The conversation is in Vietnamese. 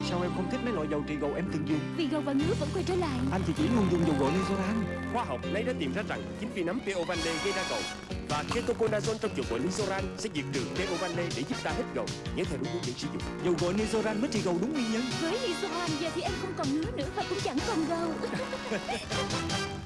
Sao em không thích mấy loại dầu trị gầu em từng dùng? Vì gầu và ngứa vẫn quay trở lại. Anh thì chỉ luôn dùng dầu gội Nizoran Khoa học lấy đã tìm ra rằng chính vì nấm PO Van gây ra gầu và ketoconazole trong dầu gội Nizoran sẽ diệt trừ PO Van để giúp ta hết gầu. Nhớ theo đúng hướng dẫn sử dụng. Dầu gội Nizoran mới trị gầu đúng nguyên nhân. Với Nizoran giờ thì em không còn ngứa nữa Và cũng chẳng còn gầu.